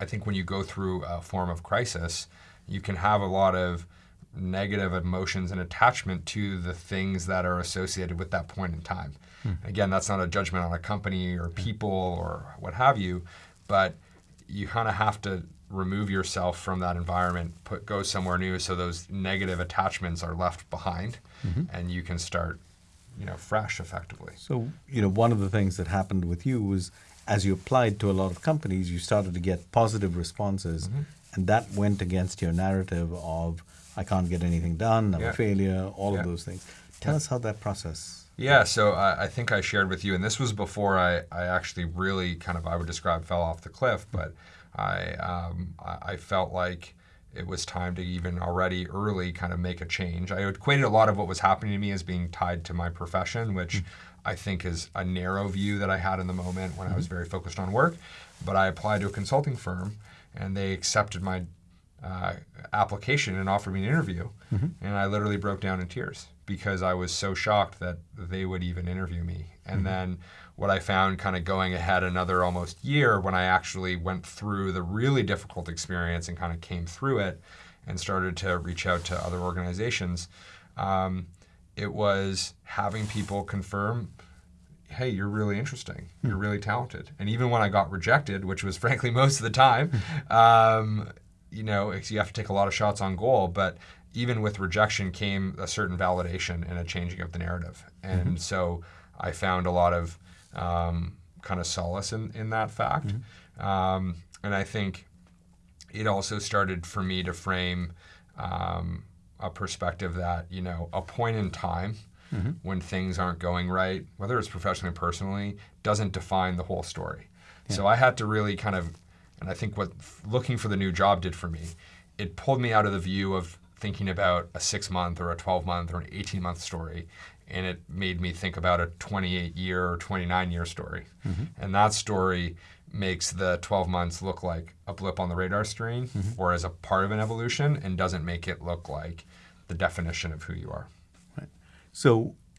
I think when you go through a form of crisis, you can have a lot of negative emotions and attachment to the things that are associated with that point in time. Hmm. Again, that's not a judgment on a company or people or what have you, but you kind of have to remove yourself from that environment, put go somewhere new, so those negative attachments are left behind, mm-hmm. and you can start, you know, fresh effectively. So you know, one of the things that happened with you was as you applied to a lot of companies, you started to get positive responses, mm-hmm. and that went against your narrative of I can't get anything done, I'm yeah. a failure, all yeah. of those things. Tell yeah. us how that process. Yeah, so I, I, think I shared with you, and this was before I, I actually really kind of I would describe fell off the cliff, but I um, I felt like it was time to even already early kind of make a change. I equated a lot of what was happening to me as being tied to my profession, which mm-hmm. I think is a narrow view that I had in the moment when mm-hmm. I was mm-hmm. very focused on work. But I applied to a consulting firm, and they accepted my uh, application and offered me an interview. Mm-hmm. And I literally broke down in tears because I was so shocked that they would even interview me. And mm-hmm. then what I found kind of going ahead another almost year when I actually went through the really difficult experience and kind of came through it and started to reach out to other organizations, um, it was having people confirm hey, you're really interesting. You're hmm. really talented. And even when I got rejected, which was frankly most of the time, um, you know, you have to take a lot of shots on goal, but even with rejection came a certain validation and a changing of the narrative. And mm-hmm. so I found a lot of um, kind of solace in, in that fact. Mm-hmm. Um, and I think it also started for me to frame um, a perspective that, you know, a point in time mm-hmm. when things aren't going right, whether it's professionally or personally, doesn't define the whole story. Yeah. So I had to really kind of and I think what looking for the new job did for me, it pulled me out of the view of thinking about a six month or a 12 month or an 18 month story. And it made me think about a 28 year or 29 year story. Mm-hmm. And that story makes the 12 months look like a blip on the radar screen mm-hmm. or as a part of an evolution and doesn't make it look like the definition of who you are. Right. So